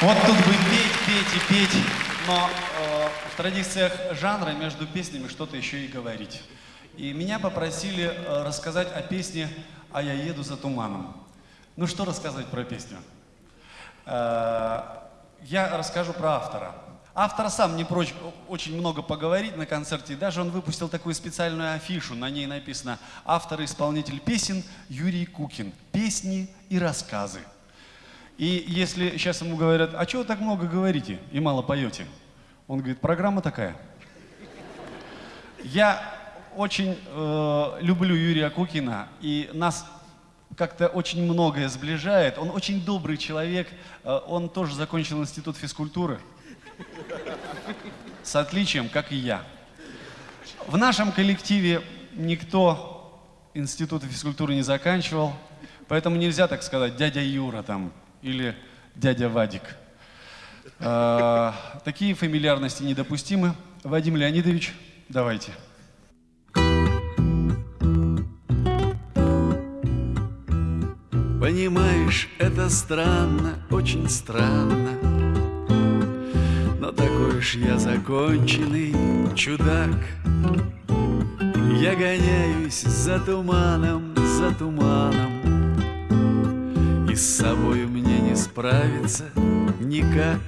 Вот тут бы петь, петь и петь, но э, в традициях жанра между песнями что-то еще и говорить. И меня попросили э, рассказать о песне «А я еду за туманом». Ну что рассказать про песню? Э, я расскажу про автора. Автор сам не прочь очень много поговорить на концерте. Даже он выпустил такую специальную афишу. На ней написано «Автор и исполнитель песен Юрий Кукин. Песни и рассказы». И если сейчас ему говорят, а чего вы так много говорите и мало поете? Он говорит, программа такая. Я очень э, люблю Юрия Кукина, и нас как-то очень многое сближает. Он очень добрый человек, э, он тоже закончил институт физкультуры. С отличием, как и я. В нашем коллективе никто институт физкультуры не заканчивал, поэтому нельзя так сказать, дядя Юра там, или дядя Вадик. А, такие фамильярности недопустимы. Вадим Леонидович, давайте. Понимаешь, это странно, очень странно Но такой уж я законченный чудак Я гоняюсь за туманом, за туманом с собой мне не справиться никак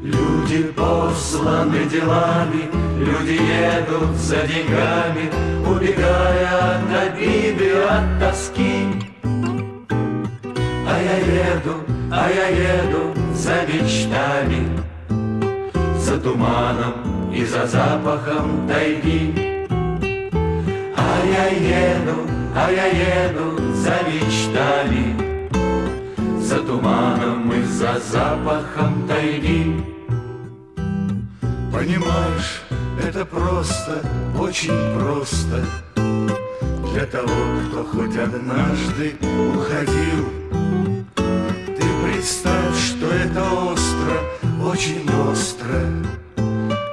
Люди посланы делами, люди едут за деньгами, Убегая от обиды, от тоски. А я еду, а я еду за мечтами, За туманом и за запахом тайги. А я еду, а я еду за мечтами, туманом и за запахом тайги. Понимаешь, это просто, очень просто. Для того, кто хоть однажды уходил Ты представь, что это остро, очень остро.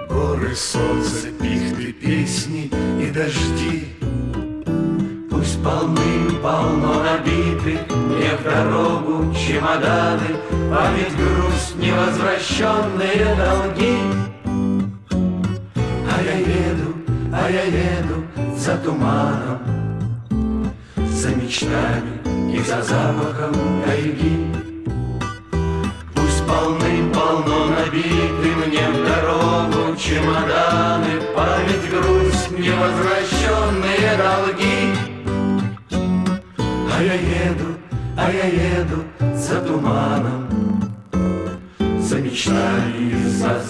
Горы, солнце, пихты, песни и дожди. Пусть полным-полно Мне в дорогу чемоданы Память, грусть, невозвращенные долги. А я еду, а я еду за туманом За мечтами и за запахом тайги. Пусть полным-полно набиты Мне в дорогу чемоданы Память, грусть, невозвращенные долги. А я еду, а я еду за туманом, За мечтами, за